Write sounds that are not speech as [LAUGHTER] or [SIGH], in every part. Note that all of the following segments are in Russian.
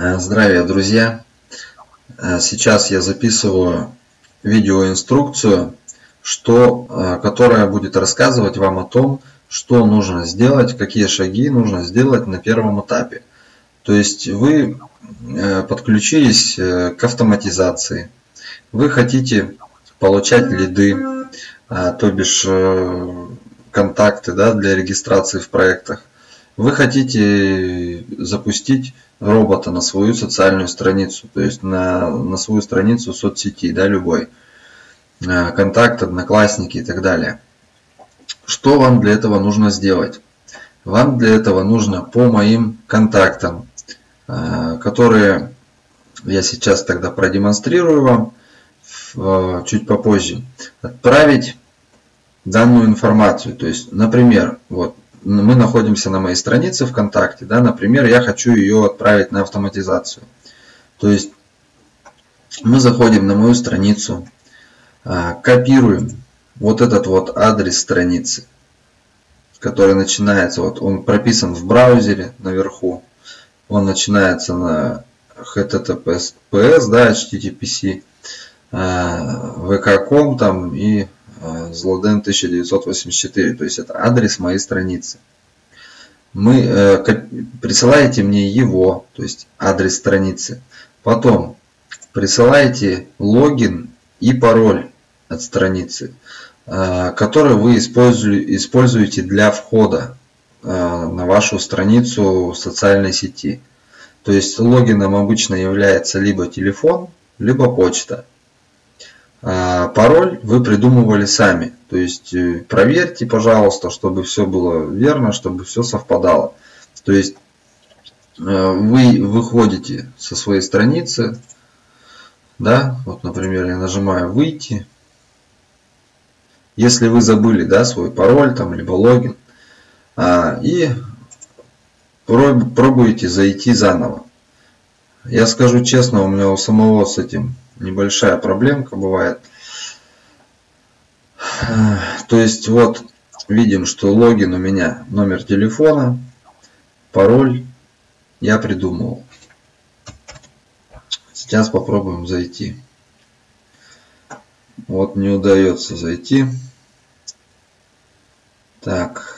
Э, здравия, друзья! Э, сейчас я записываю видеоинструкцию, что, э, которая будет рассказывать вам о том, что нужно сделать, какие шаги нужно сделать на первом этапе. То есть вы подключились к автоматизации, вы хотите получать лиды, то бишь контакты да, для регистрации в проектах. Вы хотите запустить робота на свою социальную страницу, то есть на, на свою страницу соцсети, да, любой, э, контакт, одноклассники и так далее. Что вам для этого нужно сделать? Вам для этого нужно по моим контактам, э, которые я сейчас тогда продемонстрирую вам чуть попозже, отправить данную информацию. То есть, например, вот мы находимся на моей странице ВКонтакте, да, например, я хочу ее отправить на автоматизацию. То есть мы заходим на мою страницу, а, копируем вот этот вот адрес страницы, который начинается, вот он прописан в браузере наверху, он начинается на https, да, httpc, vk.com а, там и Злоден 1984, то есть это адрес моей страницы. Мы, э, присылаете мне его, то есть адрес страницы. Потом присылаете логин и пароль от страницы, э, который вы используете для входа э, на вашу страницу социальной сети. То есть логином обычно является либо телефон, либо почта. А пароль вы придумывали сами. То есть э, проверьте, пожалуйста, чтобы все было верно, чтобы все совпадало. То есть э, вы выходите со своей страницы, да, вот, например, я нажимаю выйти. Если вы забыли, да, свой пароль там, либо логин, а, и пробуете зайти заново. Я скажу честно, у меня у самого с этим небольшая проблемка бывает. То есть вот видим, что логин у меня номер телефона, пароль я придумал. Сейчас попробуем зайти. Вот не удается зайти. Так.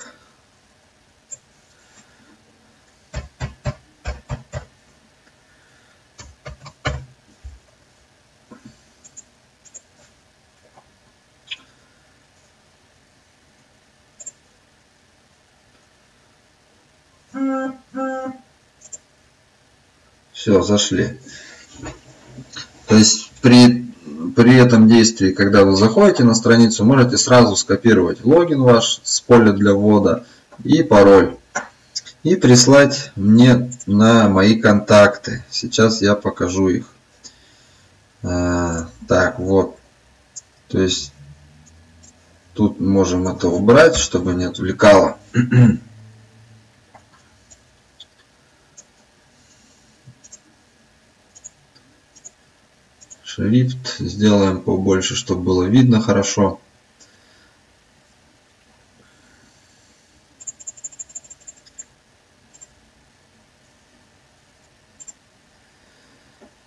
Все, зашли. То есть при, при этом действии, когда вы заходите на страницу, можете сразу скопировать логин ваш с поля для ввода и пароль. И прислать мне на мои контакты. Сейчас я покажу их. А, так, вот. То есть тут можем это убрать, чтобы не отвлекало. [CLEARS THROAT] шрифт сделаем побольше, чтобы было видно хорошо.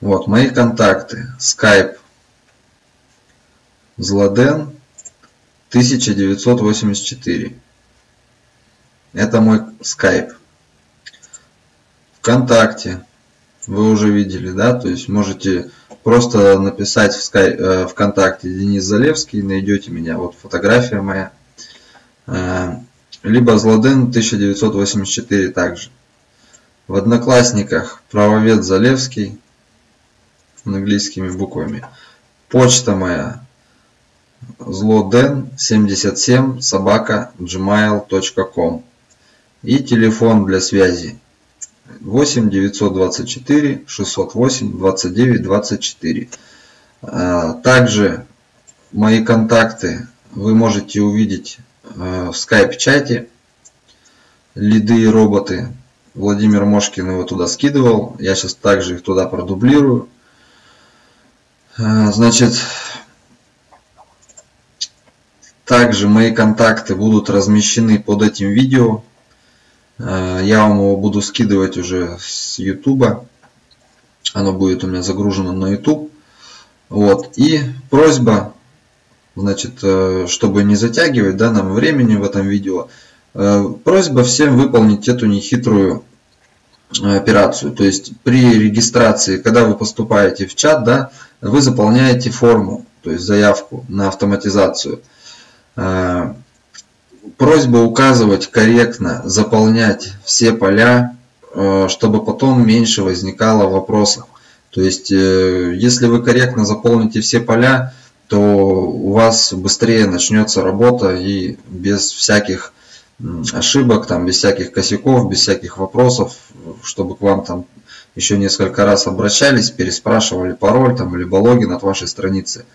Вот мои контакты. Skype. Зладен 1984. Это мой Skype. ВКонтакте. Вы уже видели, да? То есть можете Просто написать в Sky, э, ВКонтакте Денис Залевский, найдете меня, вот фотография моя. Э, либо Злоден 1984 также. В Одноклассниках правовед Залевский английскими буквами. Почта моя злоден 77 собака gmail.com и телефон для связи 8 924 608 29 24. Также мои контакты вы можете увидеть а, в скайп-чате. Лиды и роботы. Владимир Мошкин его туда скидывал. Я сейчас также их туда продублирую. А, значит, также мои контакты будут размещены под этим видео. Э, я вам его буду скидывать уже с YouTube. Оно будет у меня загружено на YouTube. Вот. И просьба, значит, э, чтобы не затягивать да, нам времени в этом видео, э, просьба всем выполнить эту нехитрую операцию. То есть при регистрации, когда вы поступаете в чат, да, вы заполняете форму, то есть заявку на автоматизацию. Просьба указывать корректно, заполнять все поля, э, чтобы потом меньше возникало вопросов. То есть, э, если вы корректно заполните все поля, то у вас быстрее начнется работа и без всяких ошибок, там, без всяких косяков, без всяких вопросов, чтобы к вам там еще несколько раз обращались, переспрашивали пароль там, либо логин от вашей страницы.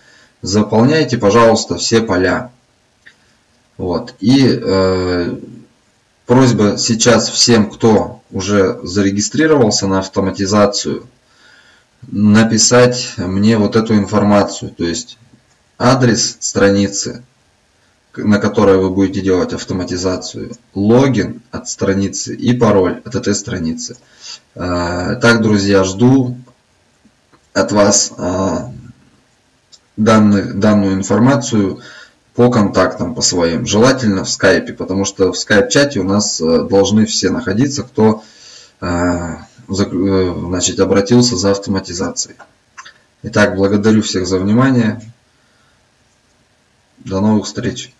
Заполняйте, пожалуйста, все поля. Вот. И э, просьба сейчас всем, кто уже зарегистрировался на автоматизацию, написать мне вот эту информацию, то есть адрес страницы, на которой вы будете делать автоматизацию, логин от страницы и пароль от этой страницы. Э, так, друзья, жду от вас э, данных, данную информацию по контактам, по своим. Желательно в скайпе, потому что в скайп-чате у нас э, должны все находиться, кто значит, обратился за автоматизацией. Итак, благодарю всех за внимание. До новых встреч.